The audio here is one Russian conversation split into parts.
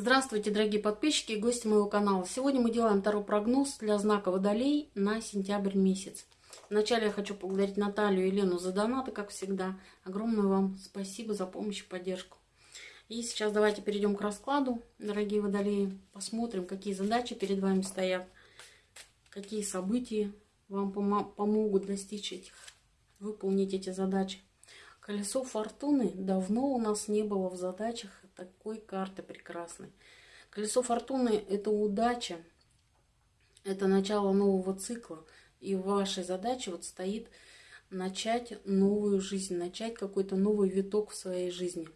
Здравствуйте, дорогие подписчики и гости моего канала. Сегодня мы делаем второй прогноз для знака Водолей на сентябрь месяц. Вначале я хочу поблагодарить Наталью и Елену за донаты, как всегда. Огромное вам спасибо за помощь и поддержку. И сейчас давайте перейдем к раскладу, дорогие Водолеи. Посмотрим, какие задачи перед вами стоят, какие события вам помогут достичь этих, выполнить эти задачи. Колесо фортуны давно у нас не было в задачах такой карты прекрасной. Колесо фортуны – это удача, это начало нового цикла. И в вашей задаче вот стоит начать новую жизнь, начать какой-то новый виток в своей жизни.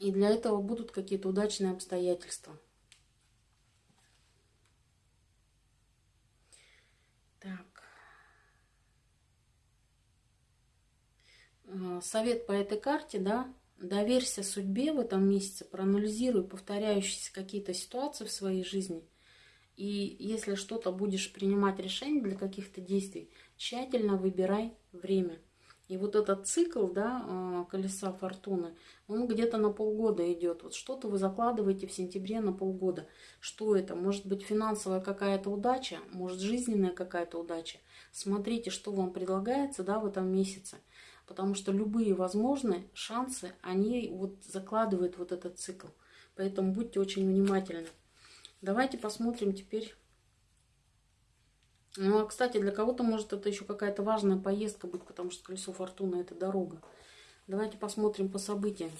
И для этого будут какие-то удачные обстоятельства. Так. Э, совет по этой карте, да, доверься судьбе в этом месяце, проанализируй повторяющиеся какие-то ситуации в своей жизни. И если что-то будешь принимать решение для каких-то действий, тщательно выбирай время. И вот этот цикл, да, а, колеса фортуны, он где-то на полгода идет. Вот что-то вы закладываете в сентябре на полгода. Что это? Может быть финансовая какая-то удача, может жизненная какая-то удача. Смотрите, что вам предлагается, да, в этом месяце. Потому что любые возможные шансы, они вот закладывают вот этот цикл. Поэтому будьте очень внимательны. Давайте посмотрим теперь ну, а, кстати, для кого-то может это еще какая-то важная поездка быть, потому что колесо фортуны – это дорога. Давайте посмотрим по событиям.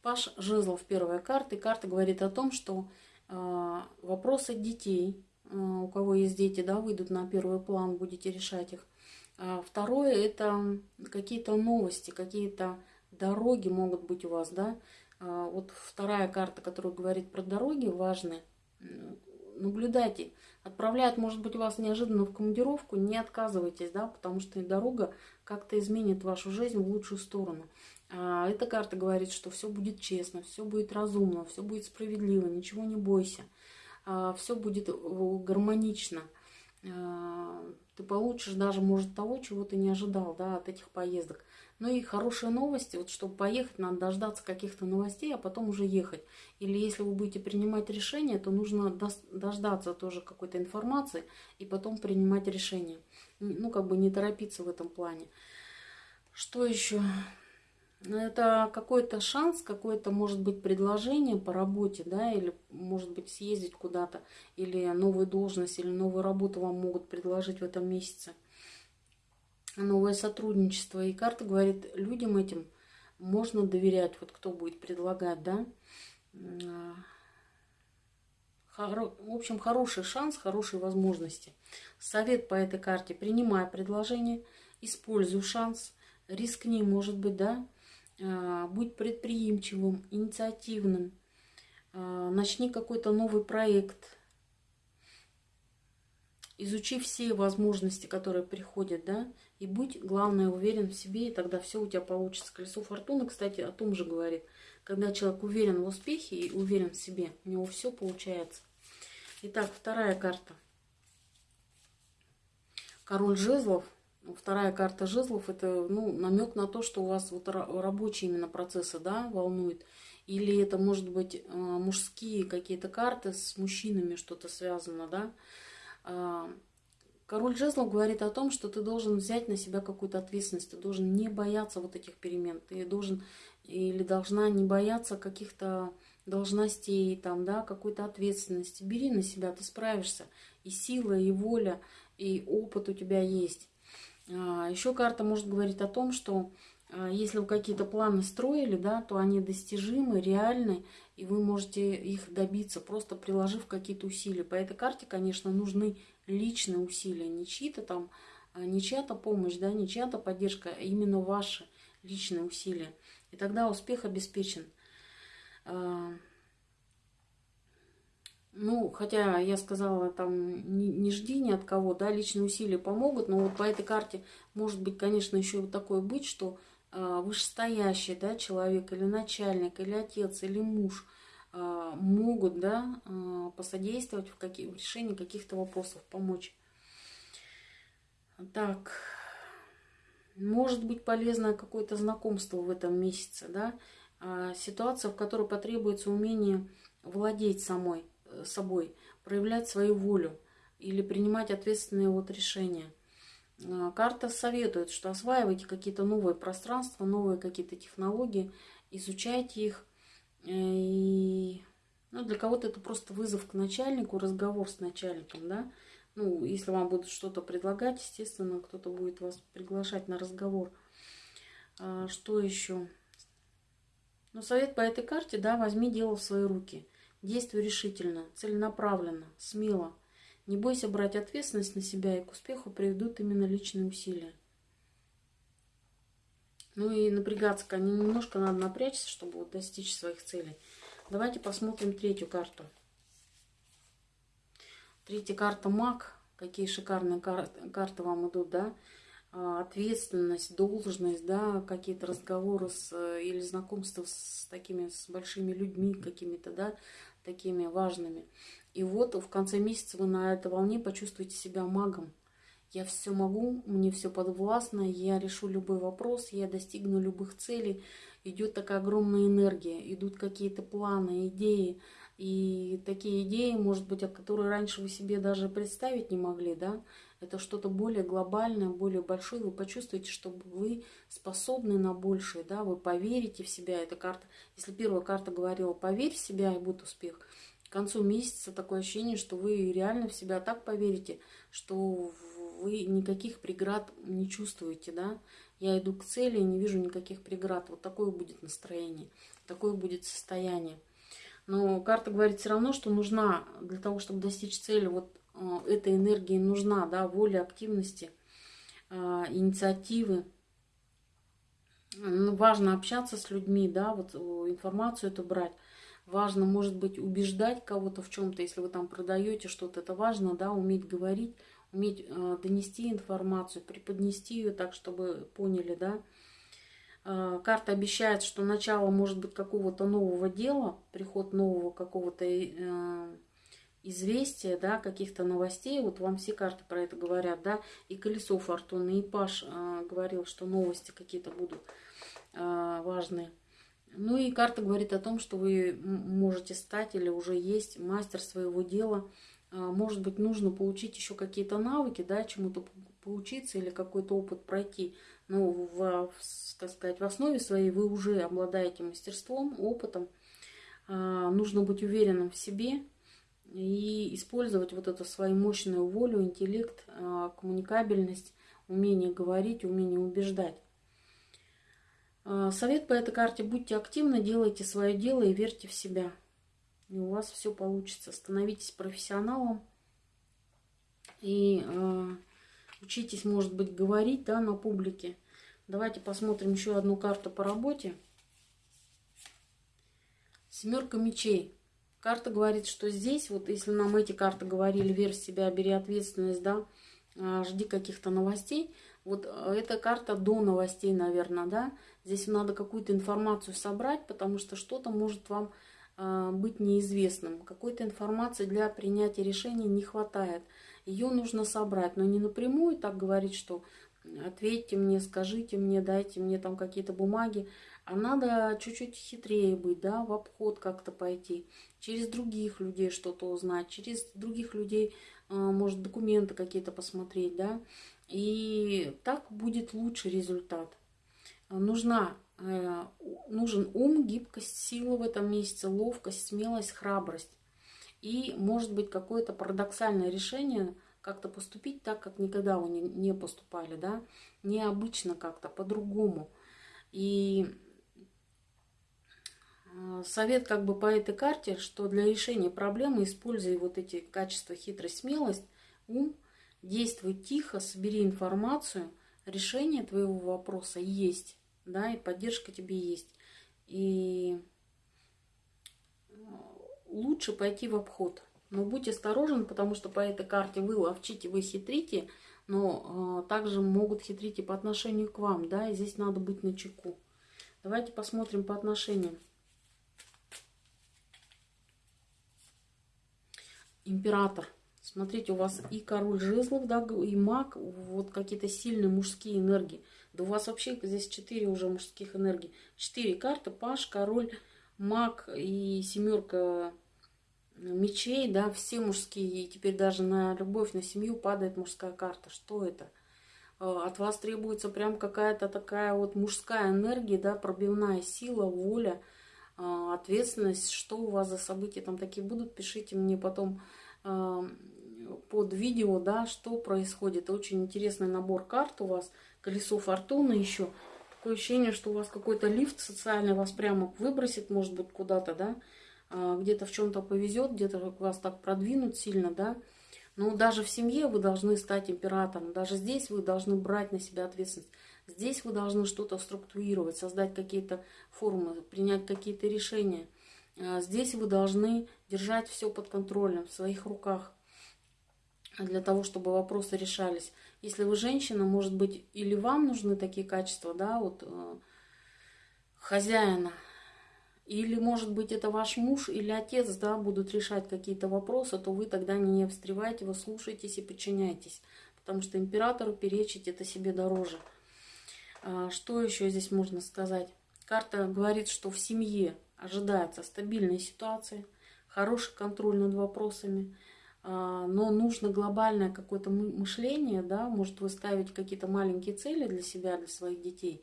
Паш Жезлов, первая карта. И карта говорит о том, что э, вопросы детей, у кого есть дети, да, выйдут на первый план, будете решать их. А второе – это какие-то новости, какие-то дороги могут быть у вас, да. А вот вторая карта, которая говорит про дороги важные, наблюдайте. Отправляют, может быть, вас неожиданно в командировку, не отказывайтесь, да, потому что дорога как-то изменит вашу жизнь в лучшую сторону. А эта карта говорит, что все будет честно, все будет разумно, все будет справедливо, ничего не бойся. А все будет э, гармонично. А, ты получишь даже, может, того, чего ты не ожидал, да, от этих поездок. Ну и хорошие новости, вот чтобы поехать, надо дождаться каких-то новостей, а потом уже ехать. Или если вы будете принимать решение, то нужно дождаться тоже какой-то информации и потом принимать решение. Ну, как бы не торопиться в этом плане. Что еще? Это какой-то шанс, какое-то, может быть, предложение по работе, да, или, может быть, съездить куда-то, или новую должность, или новую работу вам могут предложить в этом месяце новое сотрудничество. И карта говорит, людям этим можно доверять, вот кто будет предлагать, да. Хоро... В общем, хороший шанс, хорошие возможности. Совет по этой карте. Принимай предложение, используй шанс, рискни, может быть, да. А, будь предприимчивым, инициативным. А, начни какой-то новый проект. Изучи все возможности, которые приходят, да. И будь, главное, уверен в себе, и тогда все у тебя получится. Колесо фортуны, кстати, о том же говорит. Когда человек уверен в успехе и уверен в себе, у него все получается. Итак, вторая карта. Король жезлов. Вторая карта жезлов это ну, намек на то, что у вас вот рабочие именно процессы да, волнуют. Или это может быть э, мужские какие-то карты с мужчинами что-то связано, да. А, Король жезлов говорит о том, что ты должен взять на себя какую-то ответственность, ты должен не бояться вот этих перемен, ты должен или должна не бояться каких-то должностей, там, да, какой-то ответственности. Бери на себя, ты справишься. И сила, и воля, и опыт у тебя есть. А, Еще карта может говорить о том, что а, если вы какие-то планы строили, да, то они достижимы, реальны, и вы можете их добиться, просто приложив какие-то усилия. По этой карте, конечно, нужны личные усилия, не чьи-то там, а, не чья-то помощь, да, не чья-то поддержка, а именно ваши личные усилия. И тогда успех обеспечен. Ну, хотя я сказала, там, не, не жди ни от кого, да, личные усилия помогут, но вот по этой карте может быть, конечно, еще вот такое быть, что э, вышестоящий, да, человек, или начальник, или отец, или муж э, могут, да, э, посодействовать в, какие, в решении каких-то вопросов, помочь. Так, может быть полезно какое-то знакомство в этом месяце, да, а, ситуация, в которой потребуется умение владеть самой. э, собой, проявлять свою волю или принимать ответственные вот решения. А, карта советует, что осваивайте какие-то новые пространства, новые какие-то технологии, изучайте их. Э, и ну, для кого-то это просто вызов к начальнику, разговор с начальником, да. Ну, если вам будут что-то предлагать, естественно, кто-то будет вас приглашать на разговор. А, что еще? Но совет по этой карте, да, возьми дело в свои руки. Действуй решительно, целенаправленно, смело. Не бойся брать ответственность на себя, и к успеху приведут именно личные усилия. Ну и напрягаться, немножко надо напрячься, чтобы достичь своих целей. Давайте посмотрим третью карту. Третья карта маг. Какие шикарные карты вам идут, да? А, ответственность, должность, да, какие-то разговоры с, э, или знакомства с такими, с большими людьми какими-то, да, такими важными. И вот в конце месяца вы на этой волне почувствуете себя магом. Я все могу, мне все подвластно, я решу любой вопрос, я достигну любых целей. Идет такая огромная энергия, идут какие-то планы, идеи. И такие идеи, может быть, от которых раньше вы себе даже представить не могли, да, это что-то более глобальное, более большое, вы почувствуете, что вы способны на большее, да, вы поверите в себя. Эта карта, если первая карта говорила «поверь в себя и будет успех», к концу месяца такое ощущение, что вы реально в себя так поверите, что вы никаких преград не чувствуете, да. Я иду к цели не вижу никаких преград. Вот такое будет настроение, такое будет состояние. Но карта говорит все равно, что нужна для того, чтобы достичь цели, вот Э, этой энергии нужна, да, воля, активности, э, инициативы. Ну, важно общаться с людьми, да, вот информацию эту брать. Важно, может быть, убеждать кого-то в чем-то, если вы там продаете что-то. Это важно, да, уметь говорить, уметь э, донести информацию, преподнести ее так, чтобы поняли, да. Э, карта обещает, что начало может быть какого-то нового дела, приход нового какого-то э, известия, да, каких-то новостей, вот вам все карты про это говорят, да, и колесо фортуны, и Паш э, говорил, что новости какие-то будут э, важные. Ну и карта говорит о том, что вы можете стать или уже есть мастер своего дела. Э, может быть, нужно получить еще какие-то навыки, да, чему-то поучиться или какой-то опыт пройти. Но, в, так сказать, в основе своей вы уже обладаете мастерством, опытом. Нужно быть уверенным в себе, и использовать вот эту свою мощную волю, интеллект, а, коммуникабельность, умение говорить, умение убеждать. А, совет по этой карте. Будьте активны, делайте свое дело и верьте в себя. И у вас все получится. Становитесь профессионалом и э, учитесь, может быть, говорить да, на публике. Давайте посмотрим еще одну карту по работе. Семерка мечей. Карта говорит, что здесь, вот если нам эти карты говорили, верь в себя, бери ответственность, да, а, жди каких-то новостей. Вот а, эта карта до новостей, наверное, да. Здесь надо какую-то информацию собрать, потому что что-то может вам э, быть неизвестным. Какой-то информации для принятия решений не хватает. Ее нужно собрать, но не напрямую так говорить, что ответьте мне, скажите мне, дайте мне там какие-то бумаги. А надо чуть-чуть хитрее быть, да, в обход как-то пойти, через других людей что-то узнать, через других людей, а, может, документы какие-то посмотреть, да, и так будет лучший результат. Нужна, э, нужен ум, гибкость, сила в этом месяце, ловкость, смелость, храбрость. И, может быть, какое-то парадоксальное решение как-то поступить так, как никогда вы не поступали, да, необычно как-то, по-другому. И совет как бы по этой карте, что для решения проблемы используй вот эти качества хитрость, смелость, ум, действуй тихо, собери информацию, решение твоего вопроса есть, да, и поддержка тебе есть. И э, лучше пойти в обход. Но будь осторожен, потому что по этой карте вы ловчите, вы хитрите, но э, также могут хитрить и по отношению к вам, да, и здесь надо быть на чеку. Давайте посмотрим по отношениям. Император. Смотрите, у вас и король жезлов, да, и маг, вот какие-то сильные мужские энергии. Да у вас вообще здесь четыре уже мужских энергий. Четыре карты. Паш, король, маг и семерка мечей, да, все мужские. И теперь даже на любовь, на семью падает мужская карта. Что это? Э, от вас требуется прям какая-то такая вот мужская энергия, да, пробивная сила, воля, э, ответственность. Что у вас за события там такие будут, пишите мне потом э, под видео, да, что происходит. Очень интересный набор карт у вас, колесо фортуны еще. Такое ощущение, что у вас какой-то лифт социальный вас прямо выбросит, может быть, куда-то, да, где-то в чем-то повезет, где-то вас так продвинут сильно, да, но даже в семье вы должны стать императором. Даже здесь вы должны брать на себя ответственность. Здесь вы должны что-то структурировать, создать какие-то формы, принять какие-то решения. А здесь вы должны держать все под контролем, в своих руках, для того, чтобы вопросы решались. Если вы женщина, может быть, или вам нужны такие качества, да, вот э, хозяина, или, может быть, это ваш муж или отец, да, будут решать какие-то вопросы, то вы тогда не встревайте, вы слушаетесь и подчиняйтесь. Потому что императору перечить это себе дороже. А, что еще здесь можно сказать? Карта говорит, что в семье ожидается стабильная ситуация, хороший контроль над вопросами, а, но нужно глобальное какое-то мышление, да, может вы ставить какие-то маленькие цели для себя, для своих детей,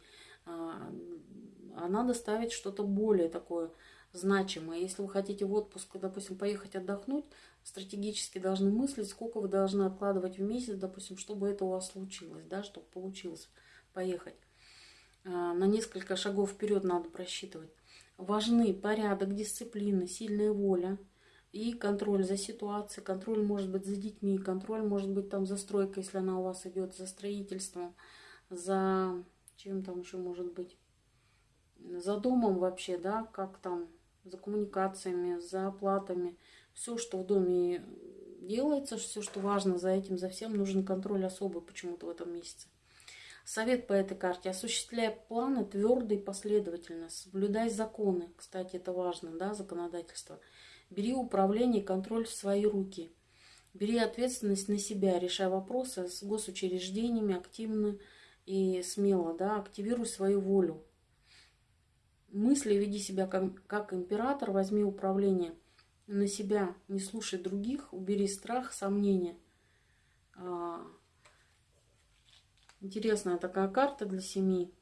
а, надо ставить что-то более такое значимое. Если вы хотите в отпуск, допустим, поехать отдохнуть, стратегически должны мыслить, сколько вы должны откладывать в месяц, допустим, чтобы это у вас случилось, да, чтобы получилось поехать. А, на несколько шагов вперед надо просчитывать. Важны порядок, дисциплина, сильная воля и контроль за ситуацией. Контроль может быть за детьми, контроль может быть там за стройкой, если она у вас идет, за строительством, за чем там еще может быть за домом вообще, да, как там, за коммуникациями, за оплатами. Все, что в доме делается, все, что важно за этим, за всем, нужен контроль особый почему-то в этом месяце. Совет по этой карте. Осуществляй планы твердо и последовательно. Соблюдай законы. Кстати, это важно, да, законодательство. Бери управление и контроль в свои руки. Бери ответственность на себя, решай вопросы с госучреждениями активно и смело, да, активируй свою волю мысли, веди себя как, как император, возьми управление на себя, не слушай других, убери страх, сомнения. А, интересная такая карта для семьи.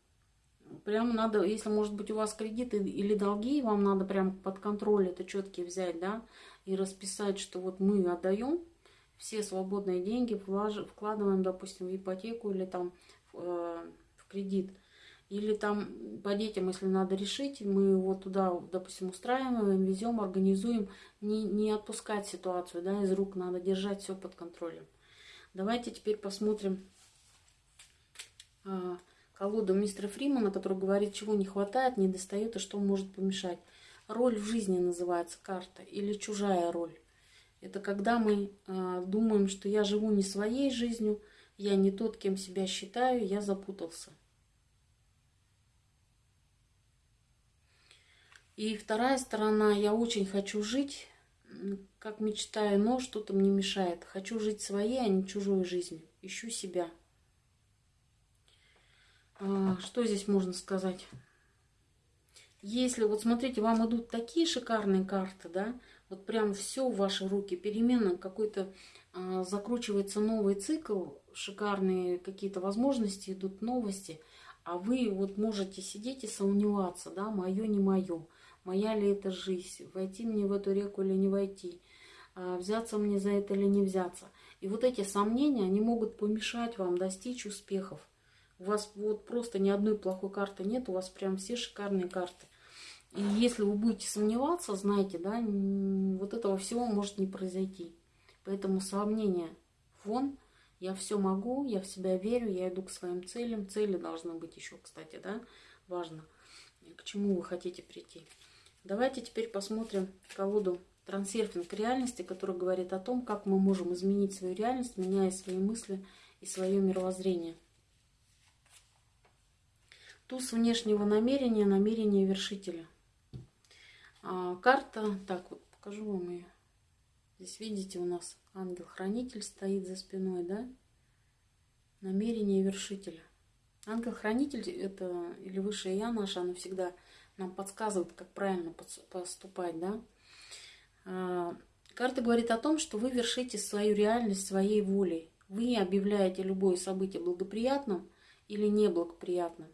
Прям надо, если может быть у вас кредиты или долги, вам надо прям под контроль это четкие взять, да, и расписать, что вот мы отдаем все свободные деньги, вкладываем, допустим, в ипотеку или там э, в кредит. Или там по детям, если надо решить, мы его туда, допустим, устраиваем, везем, организуем. Не, не отпускать ситуацию да, из рук, надо держать все под контролем. Давайте теперь посмотрим а, колоду мистера Фримана, который говорит, чего не хватает, не достает и что может помешать. Роль в жизни называется карта или чужая роль. Это когда мы а, думаем, что я живу не своей жизнью, я не тот, кем себя считаю, я запутался. И вторая сторона, я очень хочу жить, как мечтаю, но что-то мне мешает. Хочу жить своей, а не чужой жизнью. Ищу себя. А, что здесь можно сказать? Если, вот смотрите, вам идут такие шикарные карты, да, вот прям все в ваши руки, перемена какой-то, а, закручивается новый цикл, шикарные какие-то возможности, идут новости, а вы вот можете сидеть и сомневаться, да, мое, не мое моя ли это жизнь, войти мне в эту реку или не войти, а, взяться мне за это или не взяться. И вот эти сомнения, они могут помешать вам достичь успехов. У вас вот просто ни одной плохой карты нет, у вас прям все шикарные карты. И если вы будете сомневаться, знаете, да, вот этого всего может не произойти. Поэтому сомнения вон, я все могу, я в себя верю, я иду к своим целям. Цели должны быть еще, кстати, да, важно, к чему вы хотите прийти. Давайте теперь посмотрим колоду трансерфинг реальности, которая говорит о том, как мы можем изменить свою реальность, меняя свои мысли и свое мировоззрение. Туз внешнего намерения, намерение вершителя. А, карта, так вот, покажу вам ее. Здесь видите, у нас ангел-хранитель стоит за спиной, да? Намерение вершителя. Ангел-хранитель это или высшее я наше, оно всегда нам подсказывает, как правильно поступать, да. А, карта говорит о том, что вы вершите свою реальность своей волей. Вы объявляете любое событие благоприятным или неблагоприятным.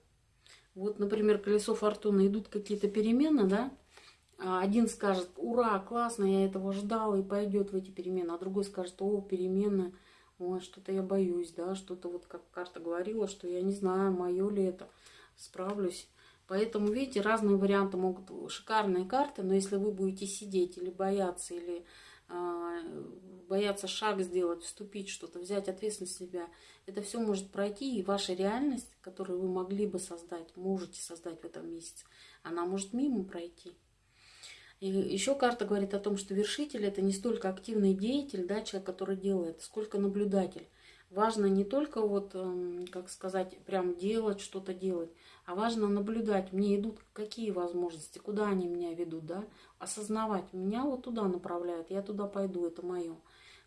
Вот, например, колесо фортуны, идут какие-то перемены, да, а один скажет, ура, классно, я этого ждал, и пойдет в эти перемены, а другой скажет, о, перемены, ой, что-то я боюсь, да, что-то вот как карта говорила, что я не знаю, мое ли это, справлюсь. Поэтому, видите, разные варианты могут, шикарные карты, но если вы будете сидеть или бояться, или э, бояться шаг сделать, вступить что-то, взять ответственность на себя, это все может пройти, и ваша реальность, которую вы могли бы создать, можете создать в этом месяце, она может мимо пройти. И еще карта говорит о том, что вершитель это не столько активный деятель, да, человек, который делает, сколько наблюдатель. Важно не только вот, эм, как сказать, прям делать, что-то делать, а важно наблюдать, мне идут какие возможности, куда они меня ведут, да, осознавать, меня вот туда направляют, я туда пойду, это мое.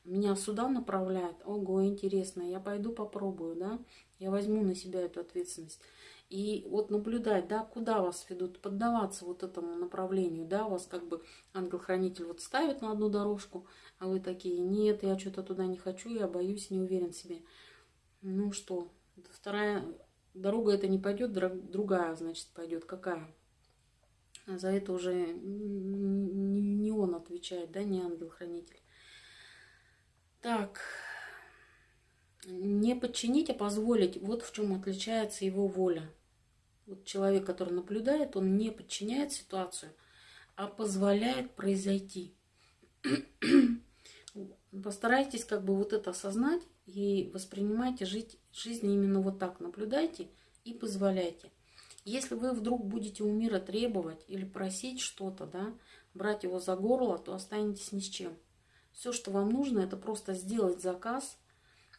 Меня сюда направляют, ого, интересно, я пойду попробую, да, я возьму на себя эту ответственность. И вот наблюдать, да, куда вас ведут, поддаваться вот этому направлению, да, вас как бы ангел-хранитель вот ставит на одну дорожку, а вы такие, нет, я что-то туда не хочу, я боюсь, не уверен в себе. Ну что, вторая дорога это не пойдет, другая, значит, пойдет. Какая? За это уже не он отвечает, да, не ангел-хранитель. Так, не подчинить, а позволить. Вот в чем отличается его воля. Вот человек, который наблюдает, он не подчиняет ситуацию, а позволяет произойти. Постарайтесь как бы вот это осознать и воспринимайте жить, жизнь именно вот так. Наблюдайте и позволяйте. Если вы вдруг будете у мира требовать или просить что-то, да, брать его за горло, то останетесь ни с чем. Все, что вам нужно, это просто сделать заказ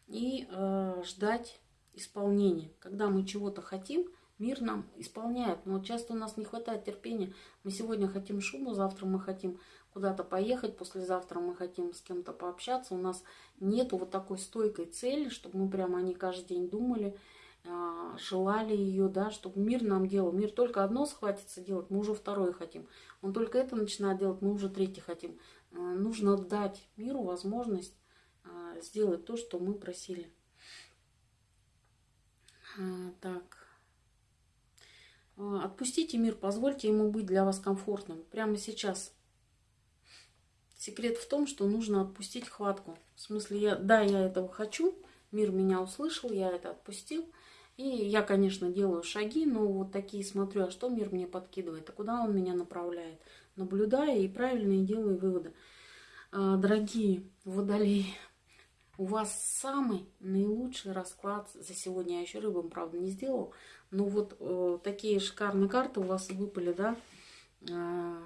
и э, ждать исполнения. Когда мы чего-то хотим, Мир нам исполняет, но часто у нас не хватает терпения. Мы сегодня хотим шубу, завтра мы хотим куда-то поехать, послезавтра мы хотим с кем-то пообщаться. У нас нету вот такой стойкой цели, чтобы мы прямо о ней каждый день думали, а, желали ее, да, чтобы мир нам делал. Мир только одно схватится делать, мы уже второе хотим. Он только это начинает делать, мы уже третье хотим. А, нужно дать миру возможность а, сделать то, что мы просили. Так. А, отпустите мир, позвольте ему быть для вас комфортным. Прямо сейчас. Секрет в том, что нужно отпустить хватку. В смысле, я, да, я этого хочу, мир меня услышал, я это отпустил. И я, конечно, делаю шаги, но вот такие смотрю, а что мир мне подкидывает, а куда он меня направляет. Наблюдаю и правильные делаю выводы. А, дорогие водолеи, у вас самый наилучший расклад за сегодня. Я еще рыбам, правда, не сделал. Ну вот э, такие шикарные карты у вас выпали, да? Э,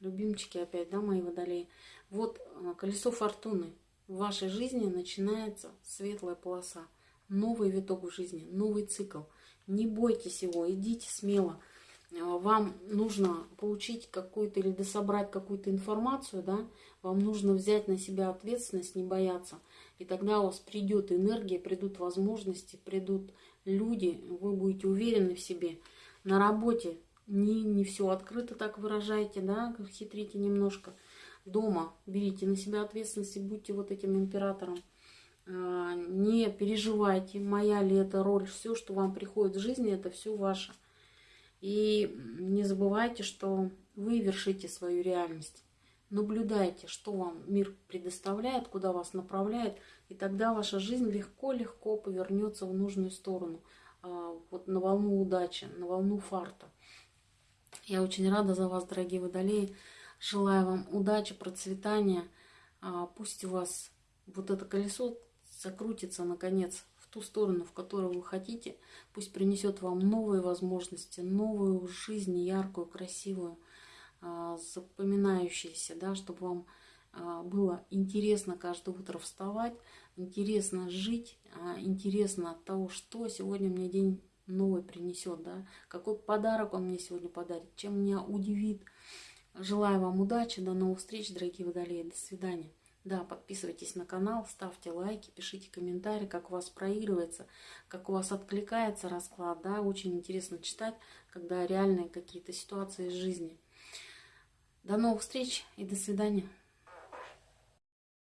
любимчики опять, да, мои водолеи. Вот э, колесо фортуны. В вашей жизни начинается светлая полоса. Новый виток в жизни, новый цикл. Не бойтесь его, идите смело. Э, вам нужно получить какую-то или дособрать какую-то информацию, да, вам нужно взять на себя ответственность, не бояться. И тогда у вас придет энергия, придут возможности, придут люди, вы будете уверены в себе. На работе не, не все открыто так выражайте, да, хитрите немножко. Дома берите на себя ответственность и будьте вот этим императором. А, не переживайте, моя ли это роль, все, что вам приходит в жизни, это все ваше. И не забывайте, что вы вершите свою реальность. Наблюдайте, что вам мир предоставляет, куда вас направляет, и тогда ваша жизнь легко-легко повернется в нужную сторону, а, вот на волну удачи, на волну фарта. Я очень рада за вас, дорогие водолеи. Желаю вам удачи, процветания. А, пусть у вас вот это колесо закрутится, наконец, в ту сторону, в которую вы хотите. Пусть принесет вам новые возможности, новую жизнь, яркую, красивую запоминающиеся, да, чтобы вам а, было интересно каждое утро вставать, интересно жить, а, интересно от того, что сегодня мне день новый принесет, да, какой подарок он мне сегодня подарит, чем меня удивит. Желаю вам удачи, до новых встреч, дорогие водолеи, до свидания. Да, подписывайтесь на канал, ставьте лайки, пишите комментарии, как у вас проигрывается, как у вас откликается расклад. Да, очень интересно читать, когда реальные какие-то ситуации из жизни. До новых встреч и до свидания.